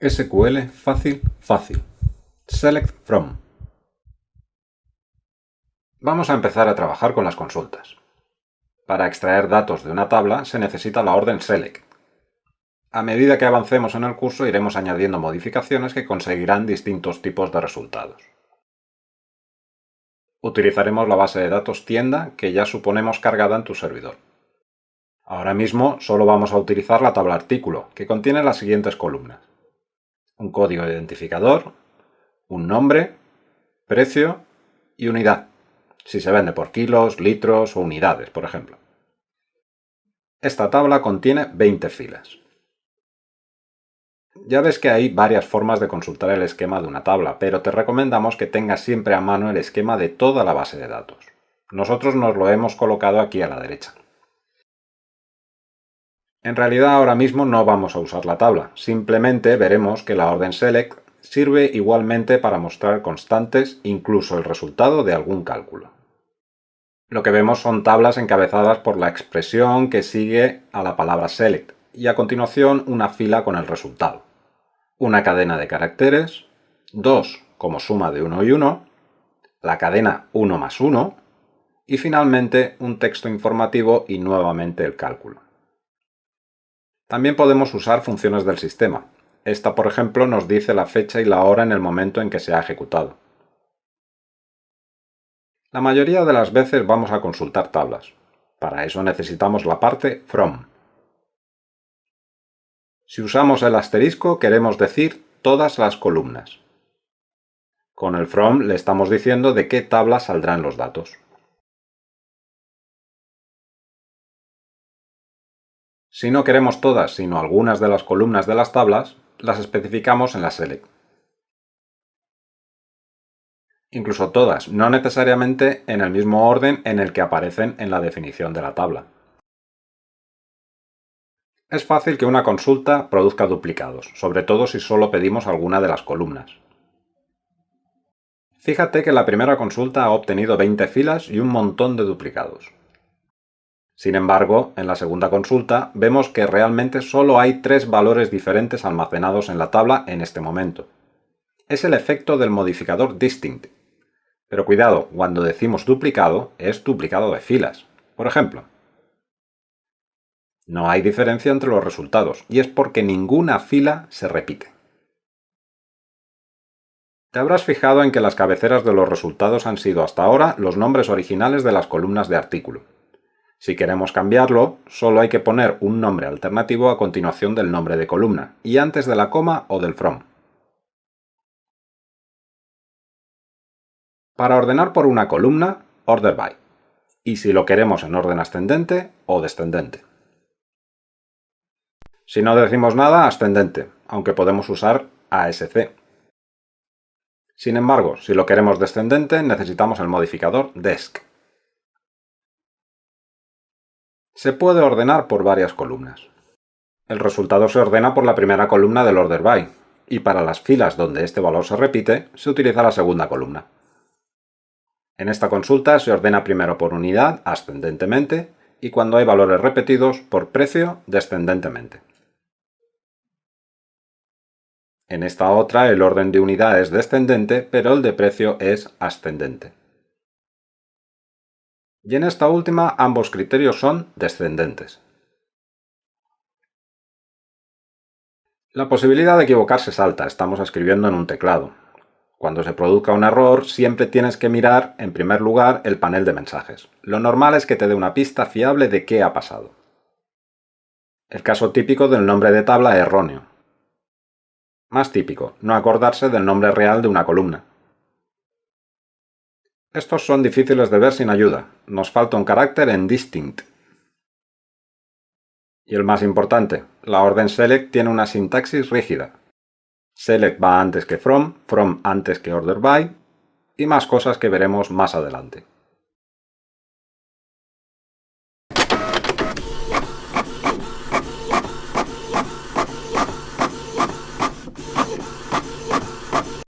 SQL fácil, fácil. Select from. Vamos a empezar a trabajar con las consultas. Para extraer datos de una tabla se necesita la orden select. A medida que avancemos en el curso iremos añadiendo modificaciones que conseguirán distintos tipos de resultados. Utilizaremos la base de datos tienda que ya suponemos cargada en tu servidor. Ahora mismo solo vamos a utilizar la tabla artículo, que contiene las siguientes columnas un código identificador, un nombre, precio y unidad, si se vende por kilos, litros o unidades, por ejemplo. Esta tabla contiene 20 filas. Ya ves que hay varias formas de consultar el esquema de una tabla, pero te recomendamos que tengas siempre a mano el esquema de toda la base de datos. Nosotros nos lo hemos colocado aquí a la derecha. En realidad ahora mismo no vamos a usar la tabla, simplemente veremos que la orden select sirve igualmente para mostrar constantes, incluso el resultado de algún cálculo. Lo que vemos son tablas encabezadas por la expresión que sigue a la palabra select y a continuación una fila con el resultado. Una cadena de caracteres, dos como suma de 1 y 1, la cadena 1 más 1 y finalmente un texto informativo y nuevamente el cálculo. También podemos usar funciones del sistema. Esta, por ejemplo, nos dice la fecha y la hora en el momento en que se ha ejecutado. La mayoría de las veces vamos a consultar tablas. Para eso necesitamos la parte from. Si usamos el asterisco queremos decir todas las columnas. Con el from le estamos diciendo de qué tabla saldrán los datos. Si no queremos todas, sino algunas de las columnas de las tablas, las especificamos en la select. Incluso todas, no necesariamente en el mismo orden en el que aparecen en la definición de la tabla. Es fácil que una consulta produzca duplicados, sobre todo si solo pedimos alguna de las columnas. Fíjate que la primera consulta ha obtenido 20 filas y un montón de duplicados. Sin embargo, en la segunda consulta vemos que realmente solo hay tres valores diferentes almacenados en la tabla en este momento. Es el efecto del modificador distinct. Pero cuidado, cuando decimos duplicado, es duplicado de filas. Por ejemplo, no hay diferencia entre los resultados, y es porque ninguna fila se repite. Te habrás fijado en que las cabeceras de los resultados han sido hasta ahora los nombres originales de las columnas de artículo. Si queremos cambiarlo, solo hay que poner un nombre alternativo a continuación del nombre de columna y antes de la coma o del from. Para ordenar por una columna, order by. Y si lo queremos en orden ascendente o descendente. Si no decimos nada, ascendente, aunque podemos usar ASC. Sin embargo, si lo queremos descendente, necesitamos el modificador desc. Se puede ordenar por varias columnas. El resultado se ordena por la primera columna del order by, y para las filas donde este valor se repite, se utiliza la segunda columna. En esta consulta se ordena primero por unidad, ascendentemente, y cuando hay valores repetidos, por precio, descendentemente. En esta otra el orden de unidad es descendente, pero el de precio es ascendente y en esta última ambos criterios son descendentes. La posibilidad de equivocarse es alta, estamos escribiendo en un teclado. Cuando se produzca un error, siempre tienes que mirar, en primer lugar, el panel de mensajes. Lo normal es que te dé una pista fiable de qué ha pasado. El caso típico del nombre de tabla erróneo. Más típico, no acordarse del nombre real de una columna. Estos son difíciles de ver sin ayuda. Nos falta un carácter en distinct. Y el más importante, la orden select tiene una sintaxis rígida. Select va antes que from, from antes que order by, y más cosas que veremos más adelante.